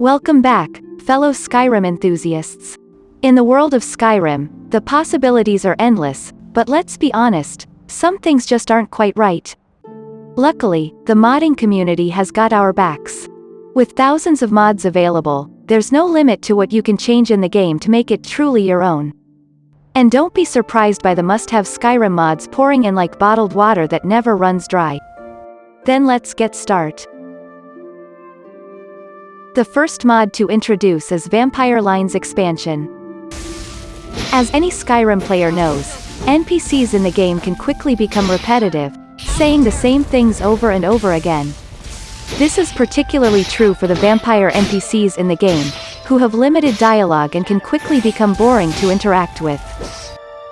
Welcome back, fellow Skyrim enthusiasts. In the world of Skyrim, the possibilities are endless, but let's be honest, some things just aren't quite right. Luckily, the modding community has got our backs. With thousands of mods available, there's no limit to what you can change in the game to make it truly your own. And don't be surprised by the must-have Skyrim mods pouring in like bottled water that never runs dry. Then let's get start. The first mod to introduce is Vampire Lines Expansion. As any Skyrim player knows, NPCs in the game can quickly become repetitive, saying the same things over and over again. This is particularly true for the vampire NPCs in the game, who have limited dialogue and can quickly become boring to interact with.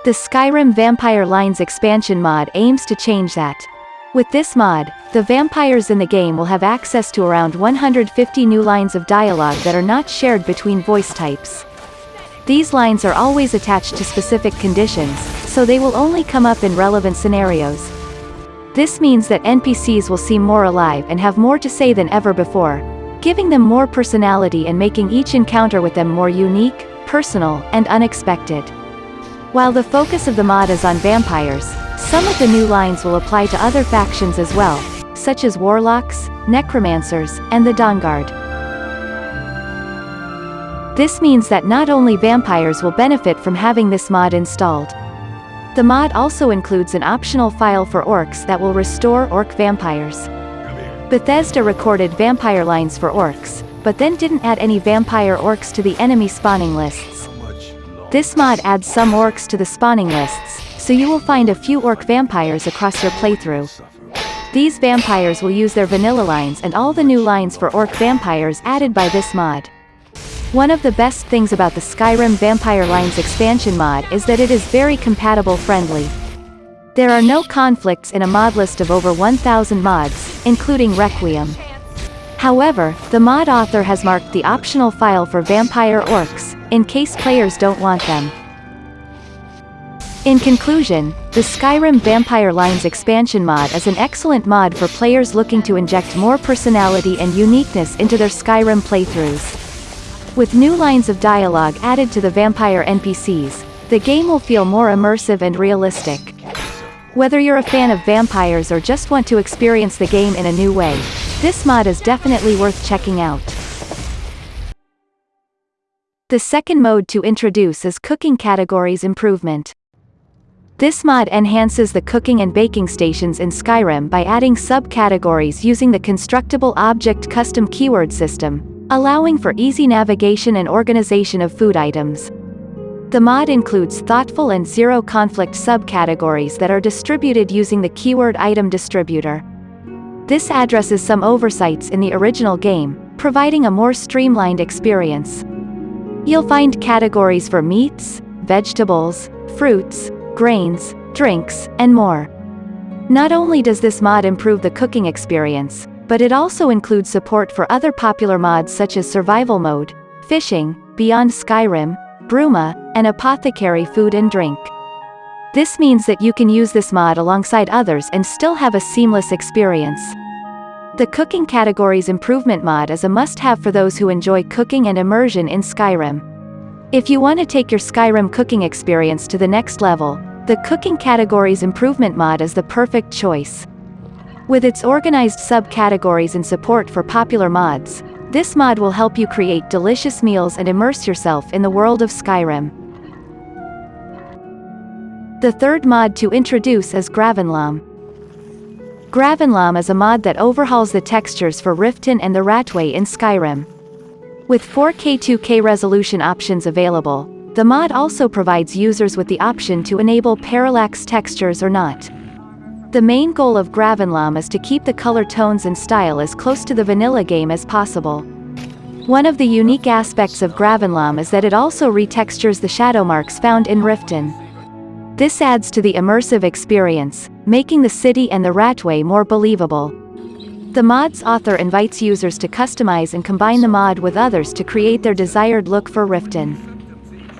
The Skyrim Vampire Lines expansion mod aims to change that. With this mod, the vampires in the game will have access to around 150 new lines of dialogue that are not shared between voice types. These lines are always attached to specific conditions, so they will only come up in relevant scenarios. This means that NPCs will seem more alive and have more to say than ever before, giving them more personality and making each encounter with them more unique, personal, and unexpected. While the focus of the mod is on vampires, some of the new lines will apply to other factions as well, such as warlocks, necromancers, and the Dawnguard. This means that not only vampires will benefit from having this mod installed. The mod also includes an optional file for orcs that will restore orc vampires. Bethesda recorded vampire lines for orcs, but then didn't add any vampire orcs to the enemy spawning lists. This mod adds some orcs to the spawning lists, so you will find a few orc vampires across your playthrough. These vampires will use their vanilla lines and all the new lines for orc vampires added by this mod. One of the best things about the Skyrim Vampire Lines expansion mod is that it is very compatible friendly. There are no conflicts in a mod list of over 1000 mods, including Requiem. However, the mod author has marked the optional file for vampire orcs, in case players don't want them. In conclusion, the Skyrim Vampire Lines expansion mod is an excellent mod for players looking to inject more personality and uniqueness into their Skyrim playthroughs. With new lines of dialogue added to the vampire NPCs, the game will feel more immersive and realistic. Whether you're a fan of vampires or just want to experience the game in a new way, this mod is definitely worth checking out. The second mode to introduce is Cooking Categories Improvement. This mod enhances the cooking and baking stations in Skyrim by adding subcategories using the Constructible Object Custom Keyword System, allowing for easy navigation and organization of food items. The mod includes thoughtful and zero-conflict subcategories that are distributed using the Keyword Item Distributor. This addresses some oversights in the original game, providing a more streamlined experience. You'll find categories for meats, vegetables, fruits, grains, drinks, and more. Not only does this mod improve the cooking experience, but it also includes support for other popular mods such as Survival Mode, Fishing, Beyond Skyrim, Bruma, and Apothecary Food and Drink. This means that you can use this mod alongside others and still have a seamless experience. The Cooking Categories Improvement mod is a must-have for those who enjoy cooking and immersion in Skyrim. If you want to take your Skyrim cooking experience to the next level, the Cooking Categories Improvement mod is the perfect choice. With its organized subcategories and support for popular mods, this mod will help you create delicious meals and immerse yourself in the world of Skyrim. The third mod to introduce is Gravenlaam. Gravenlaam is a mod that overhauls the textures for Riften and the Ratway in Skyrim. With 4K 2K resolution options available, the mod also provides users with the option to enable parallax textures or not. The main goal of Gravenlaam is to keep the color tones and style as close to the vanilla game as possible. One of the unique aspects of Gravenlaam is that it also retextures the shadow marks found in Riften. This adds to the immersive experience, making the city and the Ratway more believable. The mod's author invites users to customize and combine the mod with others to create their desired look for Riften.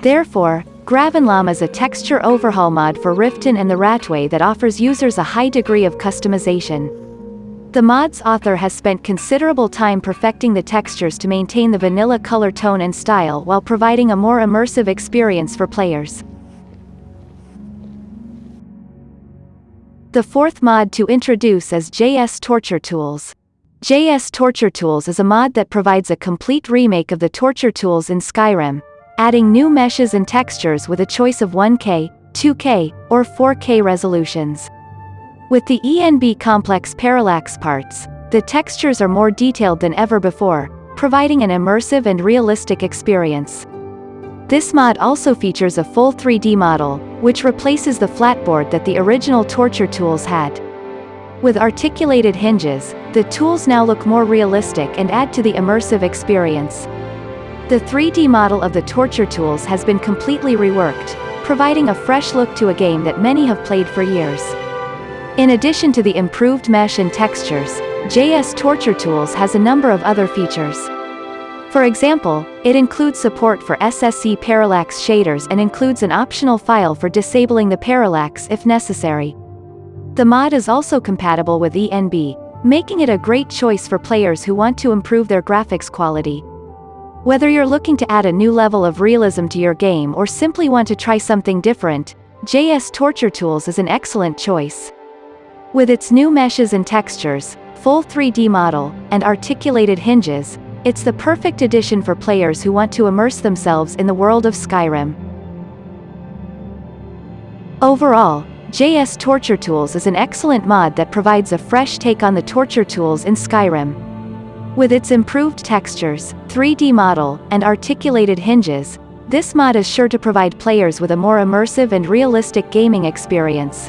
Therefore, Gravenlaam is a texture overhaul mod for Riften and the Ratway that offers users a high degree of customization. The mod's author has spent considerable time perfecting the textures to maintain the vanilla color tone and style while providing a more immersive experience for players. The fourth mod to introduce is JS Torture Tools. JS Torture Tools is a mod that provides a complete remake of the torture tools in Skyrim, adding new meshes and textures with a choice of 1K, 2K, or 4K resolutions. With the ENB complex parallax parts, the textures are more detailed than ever before, providing an immersive and realistic experience. This mod also features a full 3D model, which replaces the flatboard that the original torture tools had. With articulated hinges, the tools now look more realistic and add to the immersive experience. The 3D model of the torture tools has been completely reworked, providing a fresh look to a game that many have played for years. In addition to the improved mesh and textures, JS Torture Tools has a number of other features. For example, it includes support for SSE parallax shaders and includes an optional file for disabling the parallax if necessary. The mod is also compatible with ENB, making it a great choice for players who want to improve their graphics quality. Whether you're looking to add a new level of realism to your game or simply want to try something different, JS Torture Tools is an excellent choice. With its new meshes and textures, full 3D model, and articulated hinges, it's the perfect addition for players who want to immerse themselves in the world of Skyrim. Overall, JS Torture Tools is an excellent mod that provides a fresh take on the torture tools in Skyrim. With its improved textures, 3D model, and articulated hinges, this mod is sure to provide players with a more immersive and realistic gaming experience.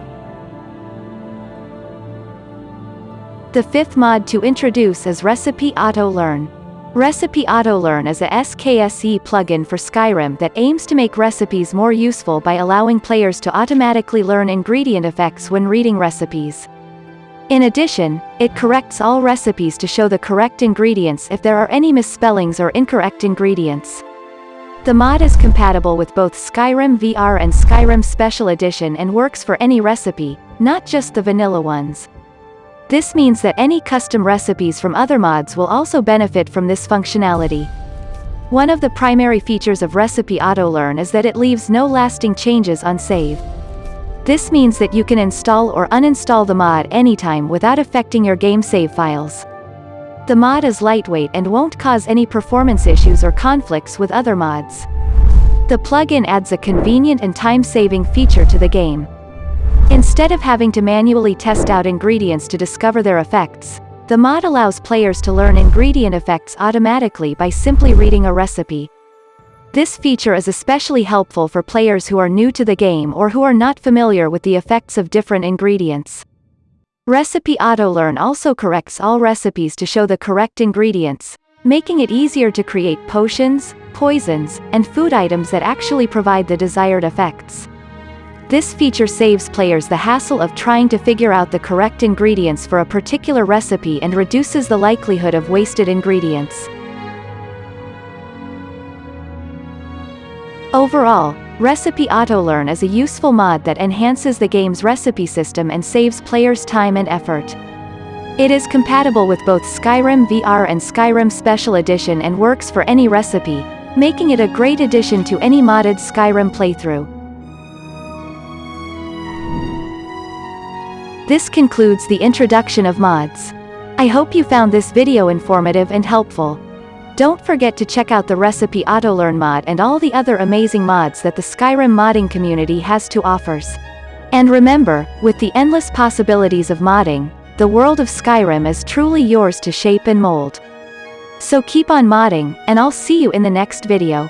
The fifth mod to introduce is Recipe Auto Learn. Recipe Auto Learn is a SKSE plugin for Skyrim that aims to make recipes more useful by allowing players to automatically learn ingredient effects when reading recipes. In addition, it corrects all recipes to show the correct ingredients if there are any misspellings or incorrect ingredients. The mod is compatible with both Skyrim VR and Skyrim Special Edition and works for any recipe, not just the vanilla ones. This means that any custom recipes from other mods will also benefit from this functionality. One of the primary features of Recipe AutoLearn is that it leaves no lasting changes on save. This means that you can install or uninstall the mod anytime without affecting your game save files. The mod is lightweight and won't cause any performance issues or conflicts with other mods. The plugin adds a convenient and time-saving feature to the game. Instead of having to manually test out ingredients to discover their effects, the mod allows players to learn ingredient effects automatically by simply reading a recipe. This feature is especially helpful for players who are new to the game or who are not familiar with the effects of different ingredients. Recipe AutoLearn also corrects all recipes to show the correct ingredients, making it easier to create potions, poisons, and food items that actually provide the desired effects. This feature saves players the hassle of trying to figure out the correct ingredients for a particular recipe and reduces the likelihood of wasted ingredients. Overall, Recipe AutoLearn is a useful mod that enhances the game's recipe system and saves players time and effort. It is compatible with both Skyrim VR and Skyrim Special Edition and works for any recipe, making it a great addition to any modded Skyrim playthrough. This concludes the introduction of mods. I hope you found this video informative and helpful. Don't forget to check out the Recipe AutoLearn mod and all the other amazing mods that the Skyrim modding community has to offers. And remember, with the endless possibilities of modding, the world of Skyrim is truly yours to shape and mold. So keep on modding, and I'll see you in the next video.